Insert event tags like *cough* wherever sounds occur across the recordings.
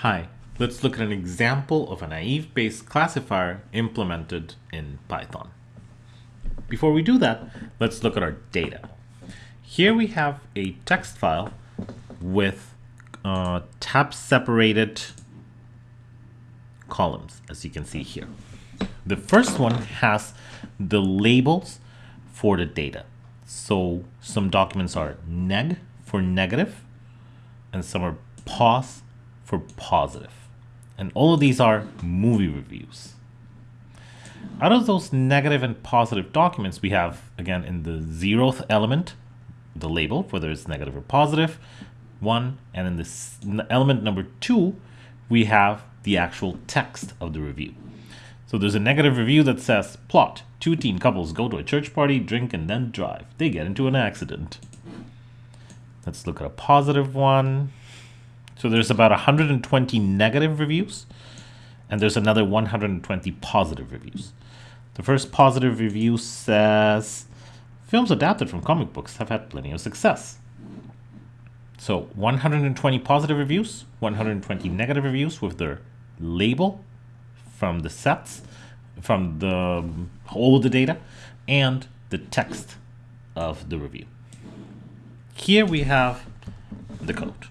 Hi, let's look at an example of a naive-Bayes classifier implemented in Python. Before we do that, let's look at our data. Here we have a text file with uh, tab-separated columns, as you can see here. The first one has the labels for the data. So some documents are neg for negative, and some are pos for positive. And all of these are movie reviews. Out of those negative and positive documents, we have, again, in the zeroth element, the label, whether it's negative or positive, one, and in this element number two, we have the actual text of the review. So there's a negative review that says, plot, two teen couples go to a church party, drink, and then drive. They get into an accident. Let's look at a positive one. So there's about 120 negative reviews, and there's another 120 positive reviews. The first positive review says, films adapted from comic books have had plenty of success. So 120 positive reviews, 120 negative reviews with their label from the sets, from the all of the data, and the text of the review. Here we have the code.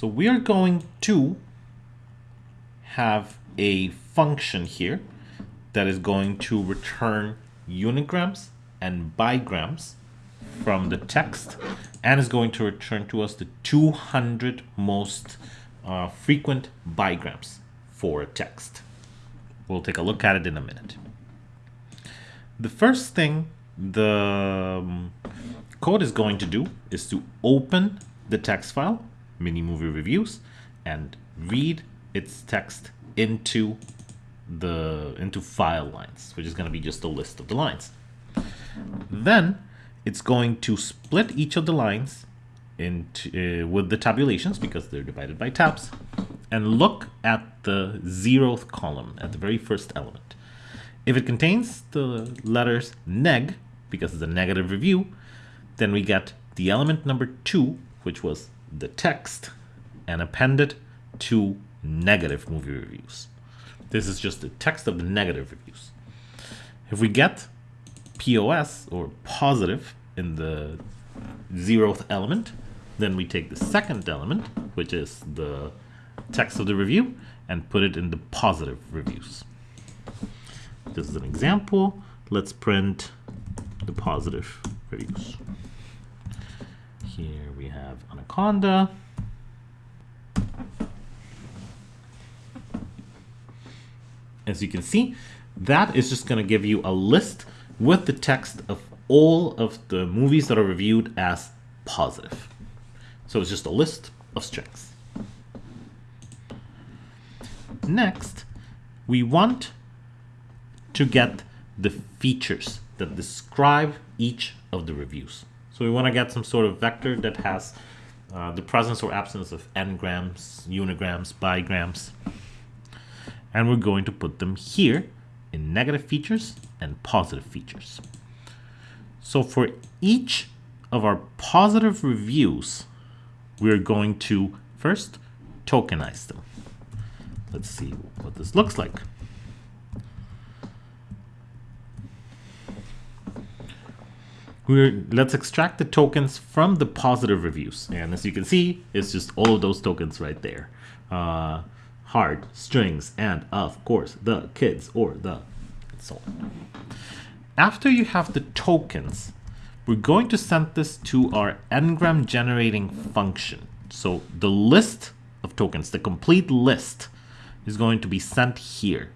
So we are going to have a function here that is going to return unigrams and bigrams from the text and is going to return to us the 200 most uh, frequent bigrams for a text. We'll take a look at it in a minute. The first thing the um, code is going to do is to open the text file mini movie reviews and read its text into the into file lines, which is going to be just a list of the lines. Then it's going to split each of the lines into uh, with the tabulations because they're divided by tabs and look at the zeroth column at the very first element. If it contains the letters neg, because it's a negative review, then we get the element number two, which was the text and append it to negative movie reviews. This is just the text of the negative reviews. If we get POS or positive in the zeroth element, then we take the second element, which is the text of the review, and put it in the positive reviews. This is an example. Let's print the positive reviews. Here we have Anaconda. As you can see, that is just going to give you a list with the text of all of the movies that are reviewed as positive. So it's just a list of strings. Next, we want to get the features that describe each of the reviews. So we want to get some sort of vector that has uh, the presence or absence of n-grams, unigrams, bigrams. And we're going to put them here in negative features and positive features. So for each of our positive reviews, we're going to first tokenize them. Let's see what this looks like. We're, let's extract the tokens from the positive reviews. And as you can see, it's just all of those tokens right there. Uh, hard, strings, and of course, the kids or the so on. After you have the tokens, we're going to send this to our ngram generating function. So the list of tokens, the complete list, is going to be sent here.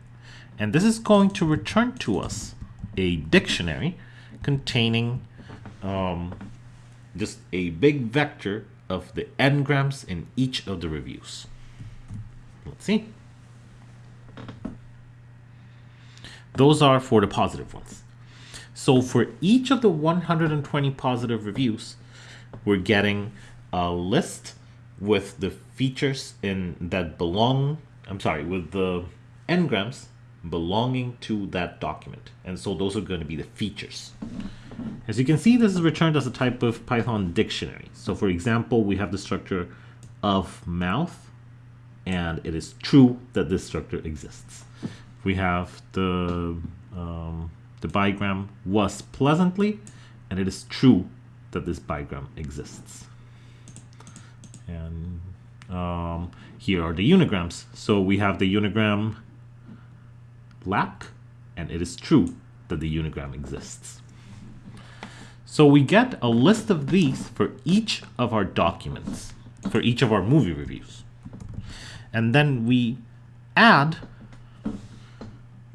And this is going to return to us a dictionary containing um, just a big vector of the n-grams in each of the reviews. Let's see. Those are for the positive ones. So for each of the 120 positive reviews, we're getting a list with the features in that belong, I'm sorry, with the n-grams belonging to that document. And so those are going to be the features. As you can see, this is returned as a type of Python dictionary. So for example, we have the structure of mouth, and it is true that this structure exists. We have the, um, the bigram was pleasantly, and it is true that this bigram exists. And um, here are the unigrams. So we have the unigram lack, and it is true that the unigram exists. So we get a list of these for each of our documents, for each of our movie reviews. And then we add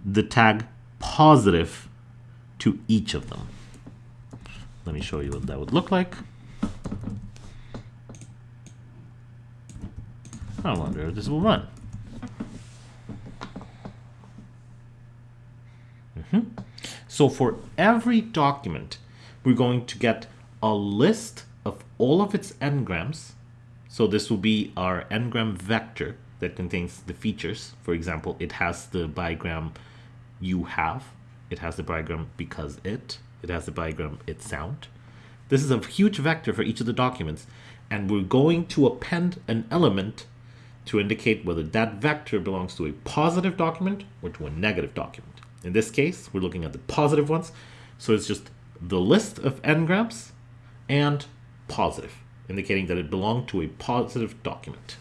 the tag positive to each of them. Let me show you what that would look like. I wonder if this will run. Mm -hmm. So for every document, we're going to get a list of all of its n-grams. So this will be our n-gram vector that contains the features. For example, it has the bigram you have. It has the bigram because it. It has the bigram it sound. This is a huge vector for each of the documents. And we're going to append an element to indicate whether that vector belongs to a positive document or to a negative document. In this case, we're looking at the positive ones. So it's just the list of n-grams and positive, indicating that it belonged to a positive document.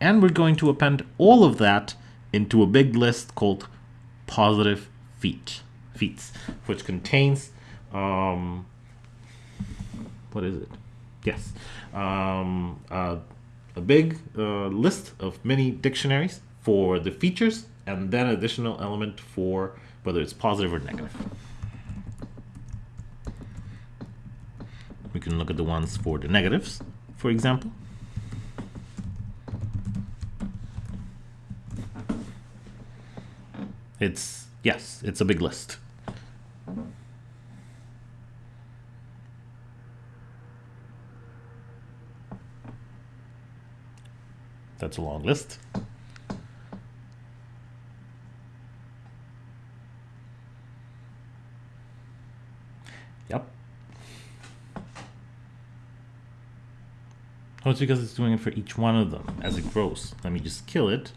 And we're going to append all of that into a big list called positive feet, feats, which contains, um, what is it? Yes, um, uh, a big uh, list of many dictionaries for the features and then additional element for whether it's positive or negative. We can look at the ones for the negatives, for example. It's, yes, it's a big list. That's a long list. Oh, it's because it's doing it for each one of them as it grows. Let me just kill it.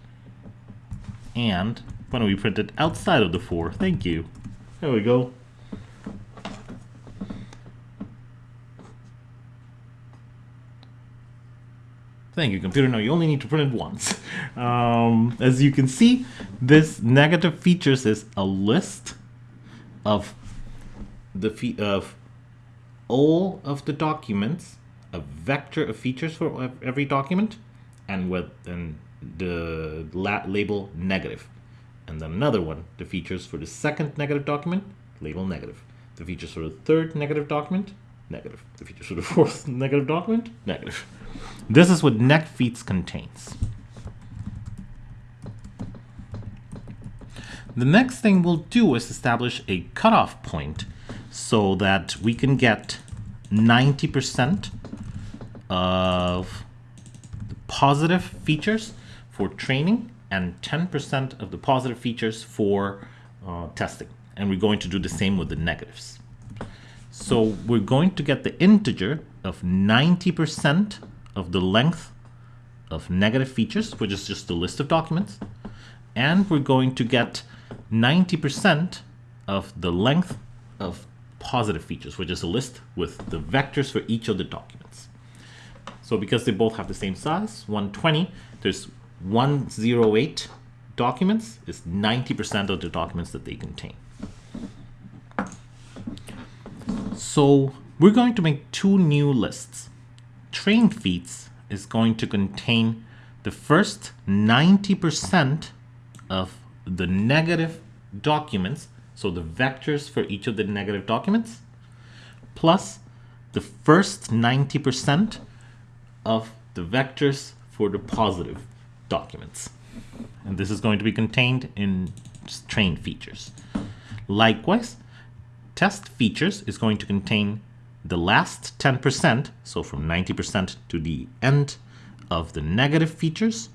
And why don't we print it outside of the for? Thank you. There we go. Thank you, computer. No, you only need to print it once. *laughs* Um, as you can see, this negative features is a list of the of all of the documents, a vector of features for every document, and with and the label negative. And then another one, the features for the second negative document, label negative. The features for the third negative document, negative. The features for the *laughs* fourth negative document, negative. This is what feats contains. The next thing we'll do is establish a cutoff point so that we can get 90% of the positive features for training and 10% of the positive features for uh, testing. And we're going to do the same with the negatives. So we're going to get the integer of 90% of the length of negative features, which is just a list of documents. And we're going to get 90% of the length of positive features, which is a list with the vectors for each of the documents. So because they both have the same size, 120, there's 108 documents is 90% of the documents that they contain. So we're going to make two new lists. Train feats is going to contain the first 90% of the negative documents, so the vectors for each of the negative documents, plus the first 90% of the vectors for the positive documents. And this is going to be contained in train features. Likewise, test features is going to contain the last 10%, so from 90% to the end of the negative features,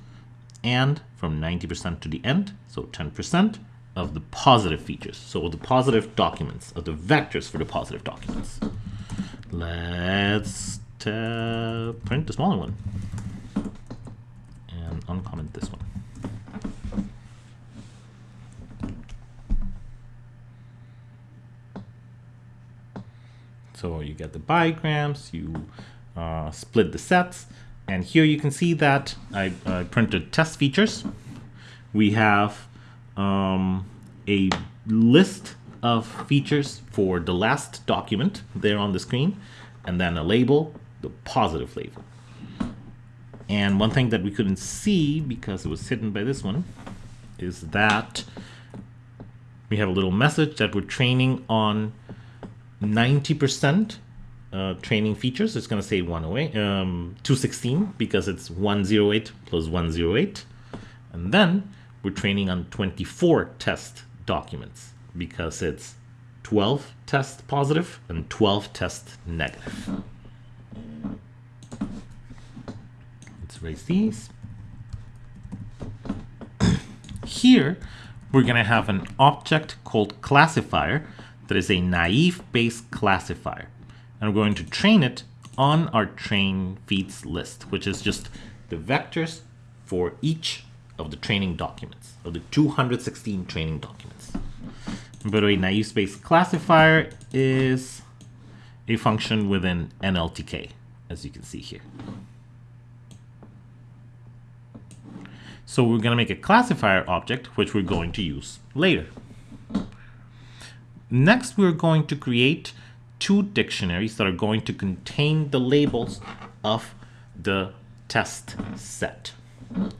and from 90% to the end, so 10%, of the positive features. So the positive documents, of the vectors for the positive documents. Let's print the smaller one and uncomment this one. So you get the bigrams, you uh, split the sets, and here you can see that I, I printed test features. We have um, a list of features for the last document there on the screen, and then a label, the positive label. And one thing that we couldn't see because it was hidden by this one is that we have a little message that we're training on 90% uh, training features. It's going to say 108, um, 216 because it's 108 plus 108. And then we're training on 24 test documents because it's 12 test positive and 12 test negative. Erase these. Here, we're going to have an object called classifier that is a naive Bayes classifier. And we're going to train it on our train feats list, which is just the vectors for each of the training documents, of the 216 training documents. By the way, naive Bayes classifier is a function within NLTK, as you can see here. So we're going to make a classifier object, which we're going to use later. Next, we're going to create two dictionaries that are going to contain the labels of the test set.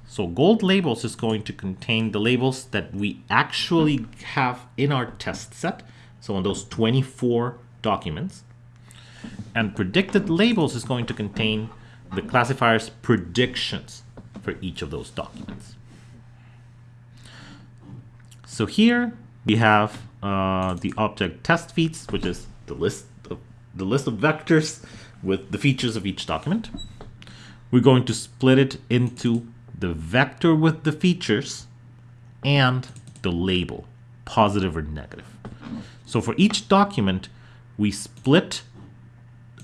So gold labels is going to contain the labels that we actually have in our test set. So on those 24 documents. And predicted labels is going to contain the classifier's predictions for each of those documents. So here we have uh, the object test feats, which is the list of the list of vectors with the features of each document. We're going to split it into the vector with the features and the label, positive or negative. So for each document, we split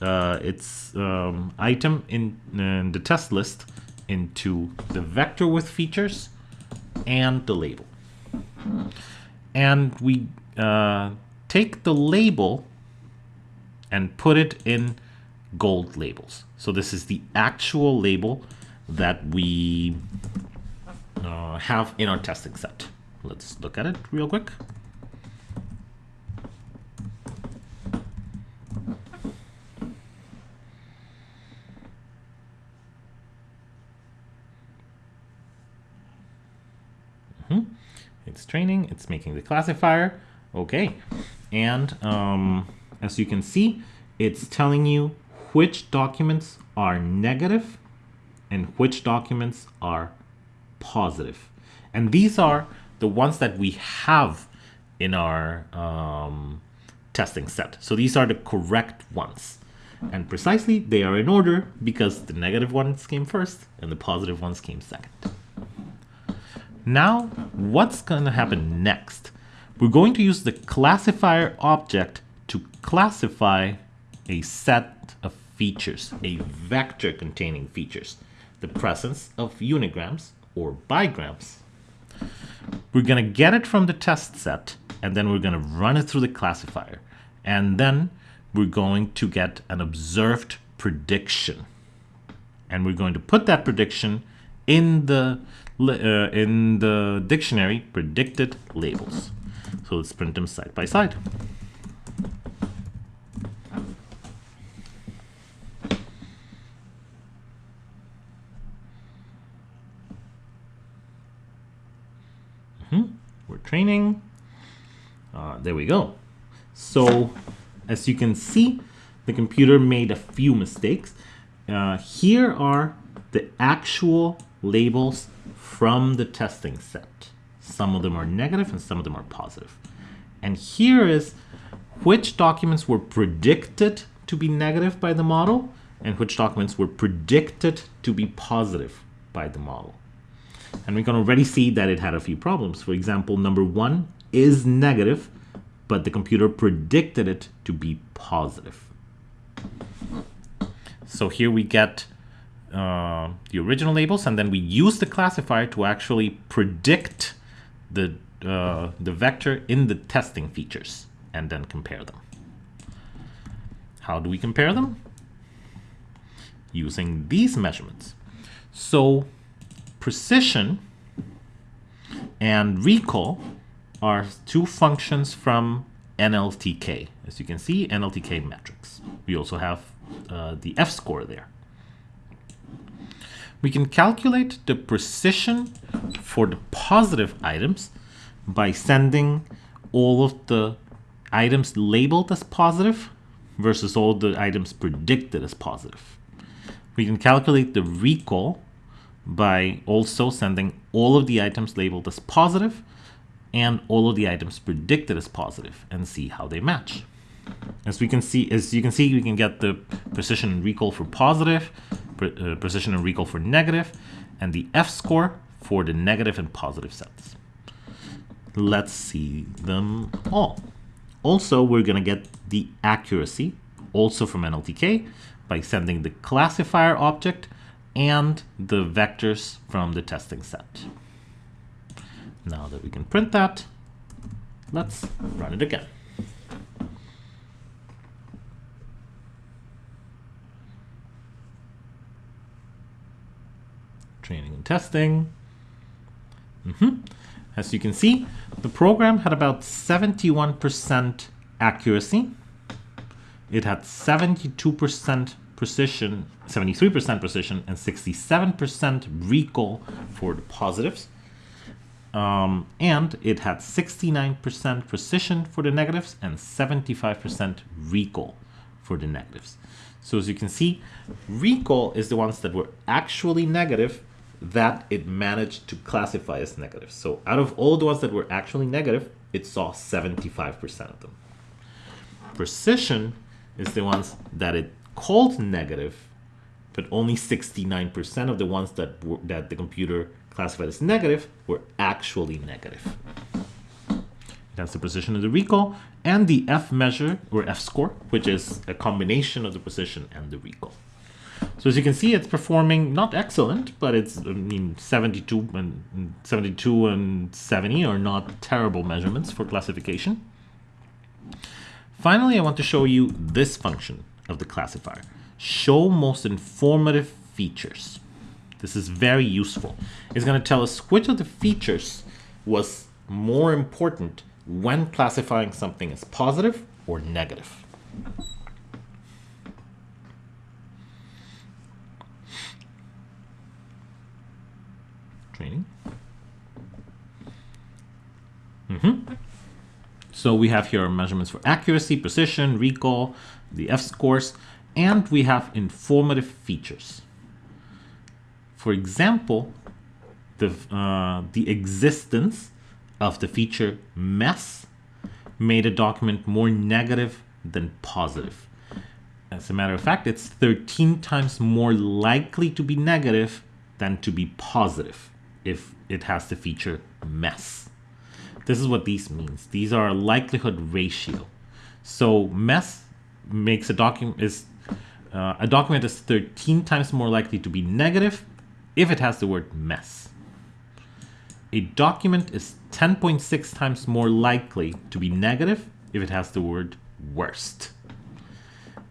uh, its um, item in, in the test list into the vector with features and the label. And we uh, take the label and put it in gold labels. So this is the actual label that we uh, have in our testing set. Let's look at it real quick. -hmm. It's training, it's making the classifier. Okay, and um, as you can see, it's telling you which documents are negative and which documents are positive. And these are the ones that we have in our um, testing set. So these are the correct ones. And precisely, they are in order because the negative ones came first and the positive ones came second. Now, what's going to happen next? We're going to use the classifier object to classify a set of features, a vector containing features the presence of unigrams or bigrams. We're going to get it from the test set, and then we're going to run it through the classifier. And then we're going to get an observed prediction. And we're going to put that prediction in the, uh, in the dictionary predicted labels. So let's print them side by side. We're training. Uh, there we go. So as you can see, the computer made a few mistakes. Uh, here are the actual labels from the testing set. Some of them are negative and some of them are positive. And here is which documents were predicted to be negative by the model and which documents were predicted to be positive by the model. And we can already see that it had a few problems. For example, number one is negative, but the computer predicted it to be positive. So here we get uh, the original labels, and then we use the classifier to actually predict the, uh, the vector in the testing features and then compare them. How do we compare them? Using these measurements. So precision and recall are two functions from NLTK. As you can see, NLTK metrics. We also have uh, the F-score there. We can calculate the precision for the positive items by sending all of the items labeled as positive versus all the items predicted as positive. We can calculate the recall by also sending all of the items labeled as positive and all of the items predicted as positive and see how they match. As we can see, as you can see, we can get the precision and recall for positive, uh, precision and recall for negative, and the F-score for the negative and positive sets. Let's see them all. Also, we're going to get the accuracy, also from NLTK, by sending the classifier object and the vectors from the testing set. Now that we can print that, let's run it again. training and testing. Mm -hmm. As you can see, the program had about 71% accuracy. It had 72% precision, 73% precision, and 67% recall for the positives. Um, and it had 69% precision for the negatives and 75% recall for the negatives. So as you can see, recall is the ones that were actually negative that it managed to classify as negative. So out of all the ones that were actually negative, it saw 75% of them. Precision is the ones that it called negative, but only 69% of the ones that, were, that the computer classified as negative were actually negative. That's the precision of the recall and the F measure or F score, which is a combination of the precision and the recall. So as you can see, it's performing not excellent, but it's I mean 72 and 72 and 70 are not terrible measurements for classification. Finally, I want to show you this function of the classifier. Show most informative features. This is very useful. It's going to tell us which of the features was more important when classifying something as positive or negative. Training. Mm -hmm. So we have here measurements for accuracy, precision, recall, the F-scores, and we have informative features. For example, the, uh, the existence of the feature mess made a document more negative than positive. As a matter of fact, it's 13 times more likely to be negative than to be positive if it has the feature mess. This is what these means. These are likelihood ratio. So mess makes a document is uh, a document is 13 times more likely to be negative if it has the word mess. A document is 10.6 times more likely to be negative if it has the word worst.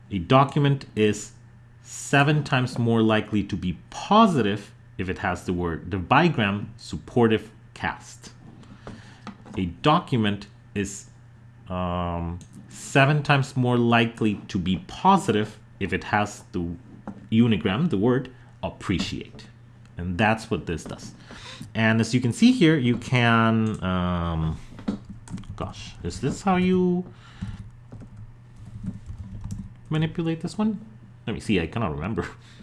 A document is seven times more likely to be positive if it has the word the bigram supportive cast. A document is um, seven times more likely to be positive if it has the unigram, the word appreciate. And that's what this does. And as you can see here, you can, um, gosh, is this how you manipulate this one? Let me see, I cannot remember. *laughs*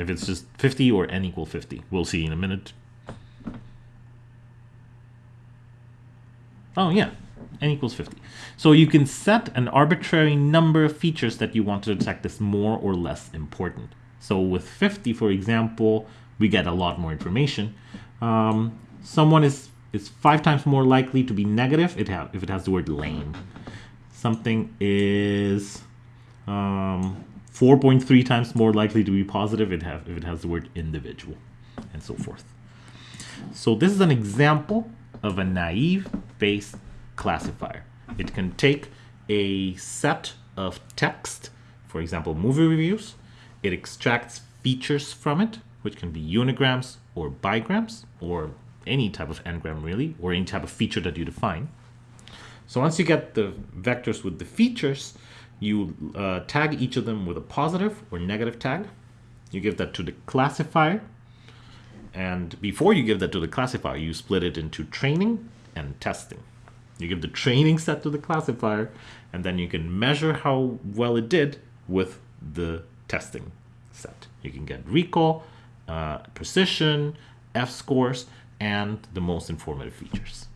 If it's just 50 or n equal 50. We'll see in a minute. Oh yeah, n equals 50. So you can set an arbitrary number of features that you want to detect as more or less important. So with 50, for example, we get a lot more information. Um, someone is is five times more likely to be negative it if it has the word lame. Something is um, 4.3 times more likely to be positive it have, if it has the word individual, and so forth. So this is an example of a naive Bayes classifier. It can take a set of text, for example, movie reviews. It extracts features from it, which can be unigrams or bigrams, or any type of n-gram really, or any type of feature that you define. So once you get the vectors with the features, you uh, tag each of them with a positive or negative tag. You give that to the classifier. And before you give that to the classifier, you split it into training and testing. You give the training set to the classifier, and then you can measure how well it did with the testing set. You can get recall, uh, precision, F scores, and the most informative features.